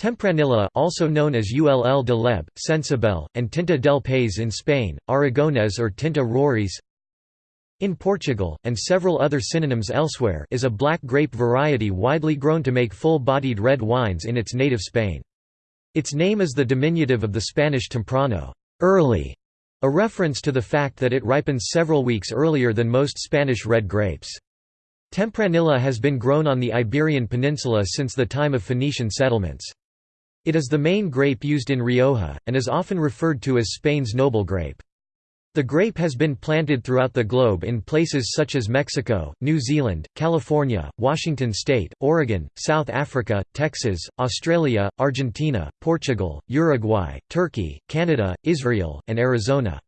Tempranillo also known as Ull de Leb, Cencibel, and Tinta del País in Spain, Aragonés or Tinta Roriz in Portugal, and several other synonyms elsewhere is a black grape variety widely grown to make full-bodied red wines in its native Spain. Its name is the diminutive of the Spanish temprano early", a reference to the fact that it ripens several weeks earlier than most Spanish red grapes. Tempranillo has been grown on the Iberian Peninsula since the time of Phoenician settlements. It is the main grape used in Rioja, and is often referred to as Spain's noble grape. The grape has been planted throughout the globe in places such as Mexico, New Zealand, California, Washington State, Oregon, South Africa, Texas, Australia, Argentina, Portugal, Uruguay, Turkey, Canada, Israel, and Arizona.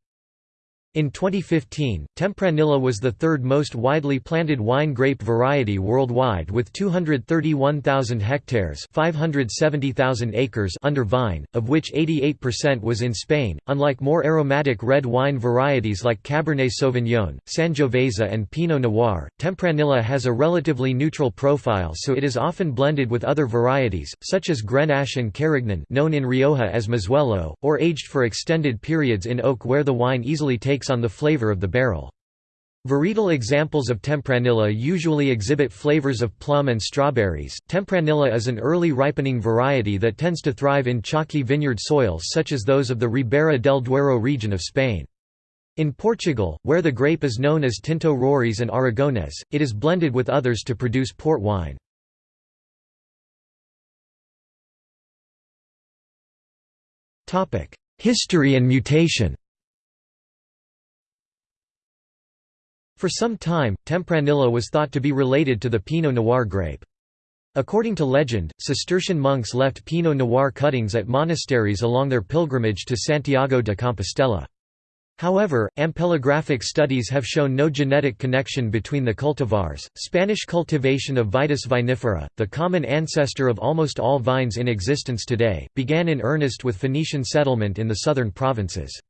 In 2015, Tempranillo was the third most widely planted wine grape variety worldwide with 231,000 hectares 570,000 acres under vine, of which 88% was in Spain. Unlike more aromatic red wine varieties like Cabernet Sauvignon, Sangiovese and Pinot Noir, Tempranillo has a relatively neutral profile so it is often blended with other varieties, such as Grenache and Carignan known in Rioja as Mazuelo, or aged for extended periods in oak where the wine easily takes takes on the flavor of the barrel. Varietal examples of Tempranillo usually exhibit flavors of plum and strawberries. Tempranillo is an early ripening variety that tends to thrive in chalky vineyard soils such as those of the Ribera del Duero region of Spain. In Portugal, where the grape is known as Tinto Roriz and Aragonés, it is blended with others to produce port wine. History and mutation For some time, Tempranillo was thought to be related to the Pinot Noir grape. According to legend, Cistercian monks left Pinot Noir cuttings at monasteries along their pilgrimage to Santiago de Compostela. However, ampelographic studies have shown no genetic connection between the cultivars. Spanish cultivation of Vitis vinifera, the common ancestor of almost all vines in existence today, began in earnest with Phoenician settlement in the southern provinces.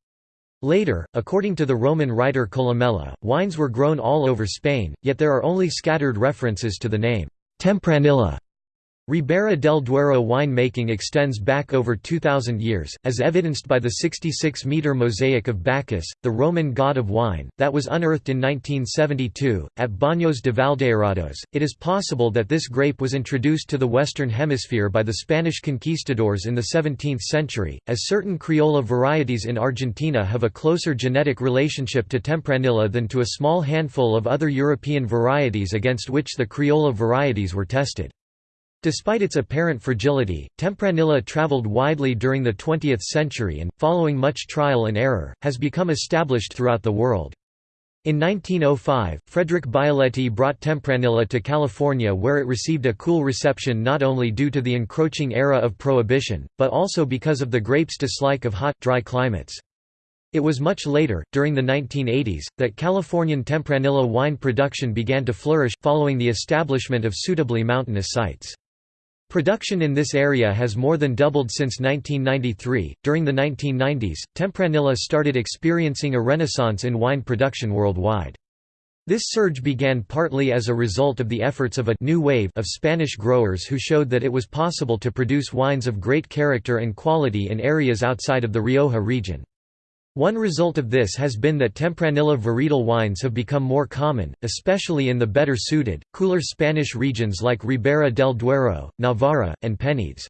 Later, according to the Roman writer Columella, wines were grown all over Spain, yet there are only scattered references to the name, Tempranilla. Ribera del Duero wine-making extends back over 2,000 years, as evidenced by the 66-metre mosaic of Bacchus, the Roman god of wine, that was unearthed in 1972, at Baños de Valdearados. It is possible that this grape was introduced to the Western Hemisphere by the Spanish conquistadors in the 17th century, as certain Criolla varieties in Argentina have a closer genetic relationship to Tempranillo than to a small handful of other European varieties against which the Criolla varieties were tested. Despite its apparent fragility, Tempranillo traveled widely during the 20th century and, following much trial and error, has become established throughout the world. In 1905, Frederic Bioletti brought Tempranillo to California where it received a cool reception not only due to the encroaching era of Prohibition, but also because of the grape's dislike of hot, dry climates. It was much later, during the 1980s, that Californian Tempranillo wine production began to flourish, following the establishment of suitably mountainous sites. Production in this area has more than doubled since 1993. During the 1990s, Tempranillo started experiencing a renaissance in wine production worldwide. This surge began partly as a result of the efforts of a new wave of Spanish growers who showed that it was possible to produce wines of great character and quality in areas outside of the Rioja region. One result of this has been that Tempranillo varietal wines have become more common, especially in the better suited, cooler Spanish regions like Ribera del Duero, Navarra, and Penedès.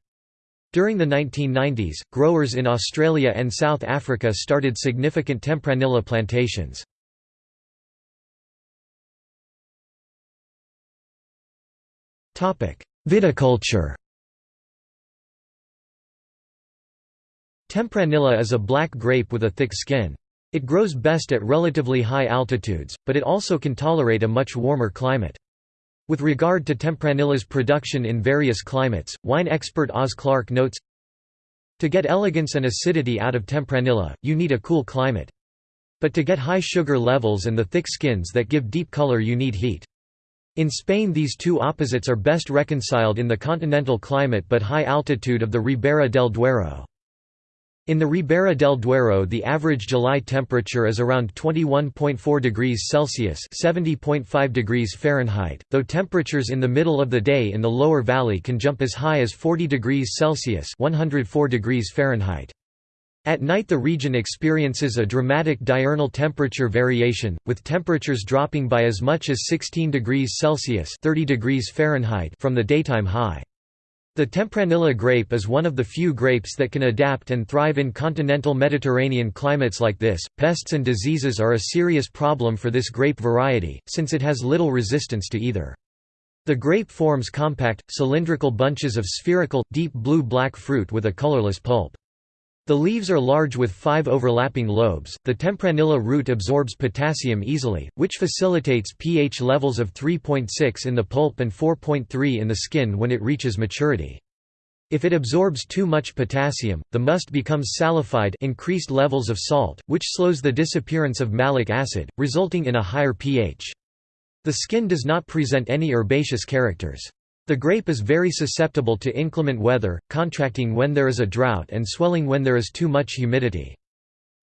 During the 1990s, growers in Australia and South Africa started significant Tempranillo plantations. Viticulture Tempranillo is a black grape with a thick skin. It grows best at relatively high altitudes, but it also can tolerate a much warmer climate. With regard to Tempranillo's production in various climates, wine expert Oz Clarke notes, To get elegance and acidity out of Tempranillo, you need a cool climate. But to get high sugar levels and the thick skins that give deep color you need heat. In Spain these two opposites are best reconciled in the continental climate but high altitude of the Ribera del Duero. In the Ribera del Duero the average July temperature is around 21.4 degrees Celsius (70.5 degrees Fahrenheit), though temperatures in the middle of the day in the lower valley can jump as high as 40 degrees Celsius (104 degrees Fahrenheit). At night the region experiences a dramatic diurnal temperature variation, with temperatures dropping by as much as 16 degrees Celsius (30 degrees Fahrenheit) from the daytime high. The Tempranillo grape is one of the few grapes that can adapt and thrive in continental Mediterranean climates like this. Pests and diseases are a serious problem for this grape variety, since it has little resistance to either. The grape forms compact, cylindrical bunches of spherical, deep blue-black fruit with a colorless pulp. The leaves are large with five overlapping lobes. The Tempranillo root absorbs potassium easily, which facilitates pH levels of 3.6 in the pulp and 4.3 in the skin when it reaches maturity. If it absorbs too much potassium, the must becomes salified increased levels of salt, which slows the disappearance of malic acid, resulting in a higher pH. The skin does not present any herbaceous characters. The grape is very susceptible to inclement weather, contracting when there is a drought and swelling when there is too much humidity.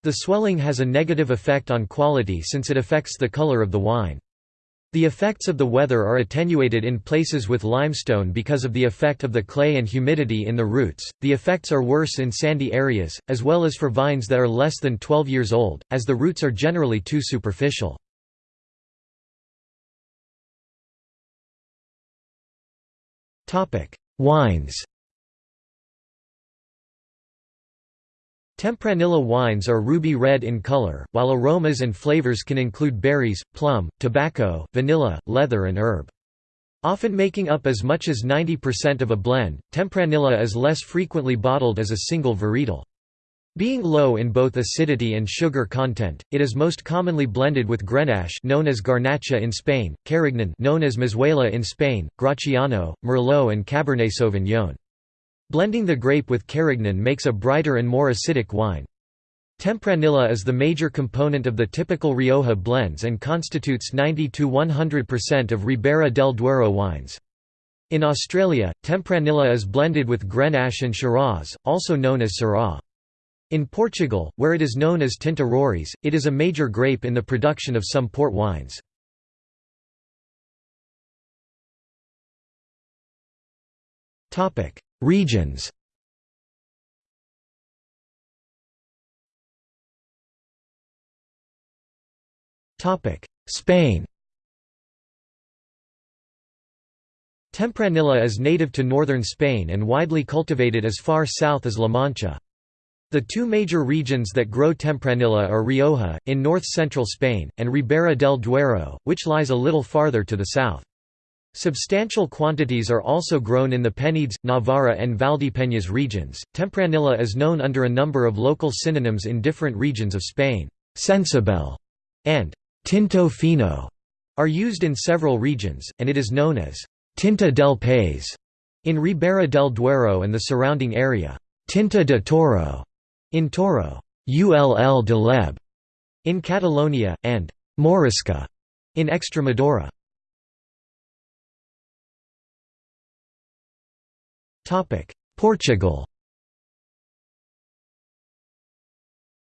The swelling has a negative effect on quality since it affects the color of the wine. The effects of the weather are attenuated in places with limestone because of the effect of the clay and humidity in the roots. The effects are worse in sandy areas, as well as for vines that are less than 12 years old, as the roots are generally too superficial. Wines Tempranillo wines are ruby red in color, while aromas and flavors can include berries, plum, tobacco, vanilla, leather and herb. Often making up as much as 90% of a blend, Tempranillo is less frequently bottled as a single varietal. Being low in both acidity and sugar content, it is most commonly blended with Grenache known as Garnacha in Spain, Carignan known as Mazuelo in Spain, Graciano, Merlot and Cabernet Sauvignon. Blending the grape with Carignan makes a brighter and more acidic wine. Tempranillo is the major component of the typical Rioja blends and constitutes 90–100% of Ribera del Duero wines. In Australia, Tempranillo is blended with Grenache and Shiraz, also known as Syrah. In Portugal, where it is known as Tinta Roriz, it is a major grape in the production of some port wines. Regions Spain Tempranillo is native to northern Spain and widely cultivated as far south as La Mancha. The two major regions that grow Tempranillo are Rioja, in north-central Spain, and Ribera del Duero, which lies a little farther to the south. Substantial quantities are also grown in the Penedès, Navarra and Valdepeñas regions. Tempranillo is known under a number of local synonyms in different regions of Spain. Cencibel and Tinto Fino are used in several regions, and it is known as Tinta del País in Ribera del Duero and the surrounding area. Tinta de Toro in Toro, Ull de Leb in Catalonia, and Morisca in Extremadura. Portugal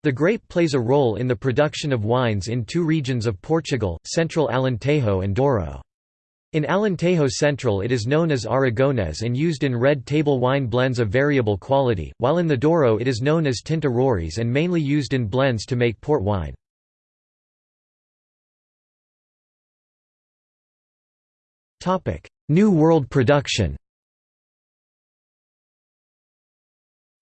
The grape plays a role in the production of wines in two regions of Portugal, Central Alentejo and Douro. In Alentejo Central it is known as Aragonés and used in red table wine blends of variable quality, while in the Douro it is known as Tinta Roriz and mainly used in blends to make port wine. New World production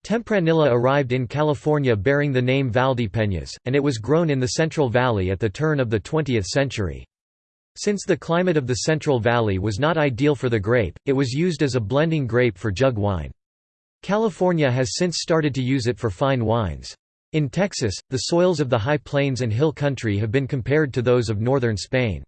Tempranillo arrived in California bearing the name Valdepeñas, and it was grown in the Central Valley at the turn of the 20th century. Since the climate of the Central Valley was not ideal for the grape, it was used as a blending grape for jug wine. California has since started to use it for fine wines. In Texas, the soils of the high plains and hill country have been compared to those of northern Spain.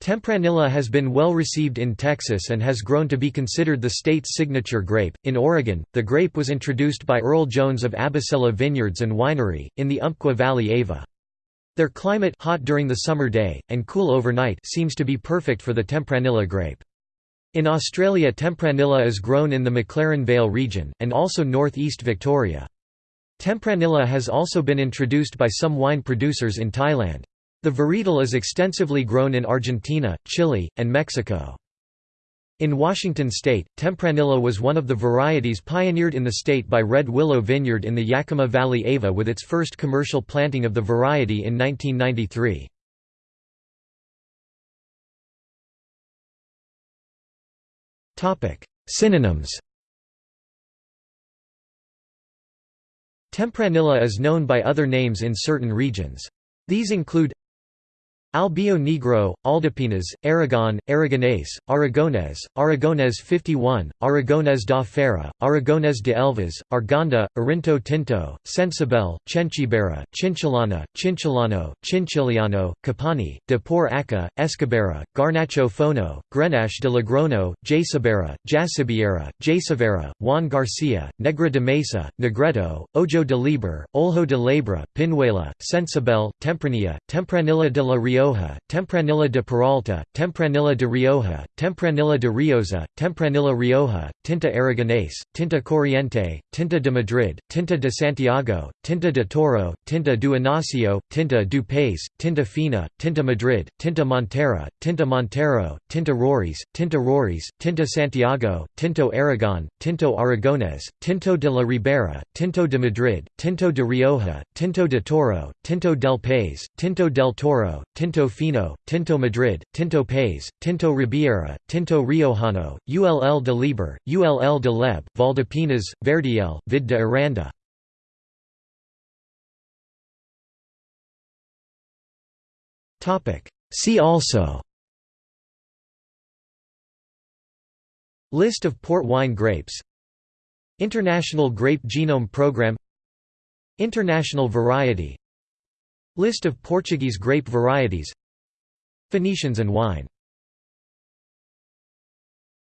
Tempranillo has been well received in Texas and has grown to be considered the state's signature grape. In Oregon, the grape was introduced by Earl Jones of Abacela Vineyards and Winery, in the Umpqua Valley Ava. Their climate hot during the summer day, and cool overnight seems to be perfect for the Tempranillo grape. In Australia Tempranillo is grown in the McLaren Vale region, and also north-east Victoria. Tempranillo has also been introduced by some wine producers in Thailand. The varietal is extensively grown in Argentina, Chile, and Mexico. In Washington state, Tempranillo was one of the varieties pioneered in the state by Red Willow Vineyard in the Yakima Valley Ava with its first commercial planting of the variety in 1993. Synonyms Tempranillo is known by other names in certain regions. These include Albio Negro, Aldepenas, Aragon, Aragonés, Aragonés, Aragonés 51, Aragonés da Feira, Aragonés de Elvas, Arganda, Arinto Tinto, Cencibel, Chenchibera, Chinchilana, Chinchilano, Chinchiliano, Capani, de Por Aca, Escabera, Garnacho Fono, Grenache de Lagrono, Jacibera, Jacibiera, Jacivera, Juan Garcia, Negra de Mesa, Negreto, Ojo de Liber, Olho de Labra, Pinuela, Sensibel, Tempranilla, Tempranilla de la Rio Rioja, Tempranilla de Peralta, Tempranilla de Rioja, Tempranilla de Riosa, Tempranilla Rioja, Tinta Aragonés, Tinta Corriente, Tinta de Madrid, Tinta de Santiago, Tinta de Toro, Tinta do Inacio, Tinta do País, Tinta Fina, Tinta Madrid, Tinta Montera, Tinta Montero, Tinta Roriz, Tinta Roriz, Tinta Santiago, Tinto Aragon, Tinto Aragonés, Tinto de la Ribera, Tinto de Madrid, Tinto de Rioja, Tinto de Toro, Tinto del País, Tinto del Toro, Tinto Fino, Tinto Madrid, Tinto País, Tinto Ribiera, Tinto Riojano, Ull de Liber, Ull de Leb, Valdepenas, Verdiel, Vid de Aranda. See also. List of port wine grapes. International Grape Genome Program. International variety List of Portuguese grape varieties. Phoenicians and wine